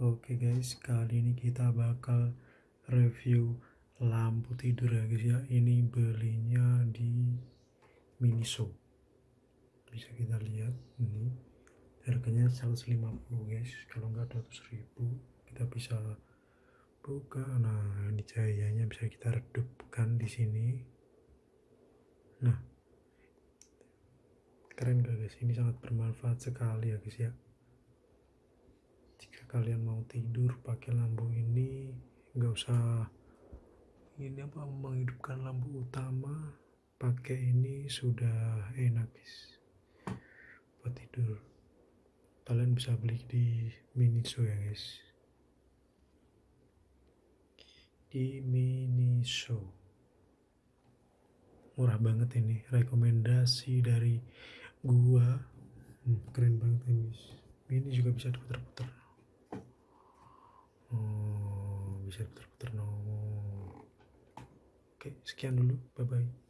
Oke guys, kali ini kita bakal review lampu tidur ya guys ya. Ini belinya di Miniso. Bisa kita lihat ini harganya 150 guys. Kalau enggak 200 ribu kita bisa buka. Nah, ini cahayanya bisa kita redupkan di sini. Nah, keren gak guys? Ini sangat bermanfaat sekali ya guys ya kalian mau tidur pakai lampu ini nggak usah ini apa menghidupkan lampu utama pakai ini sudah enak guys. Buat tidur. Kalian bisa beli di Miniso ya guys. Di Miniso. Murah banget ini. Rekomendasi dari gua. Hmm, keren banget ini ini juga bisa diputar-putar bisa putar-putar no oke sekian dulu. Bye bye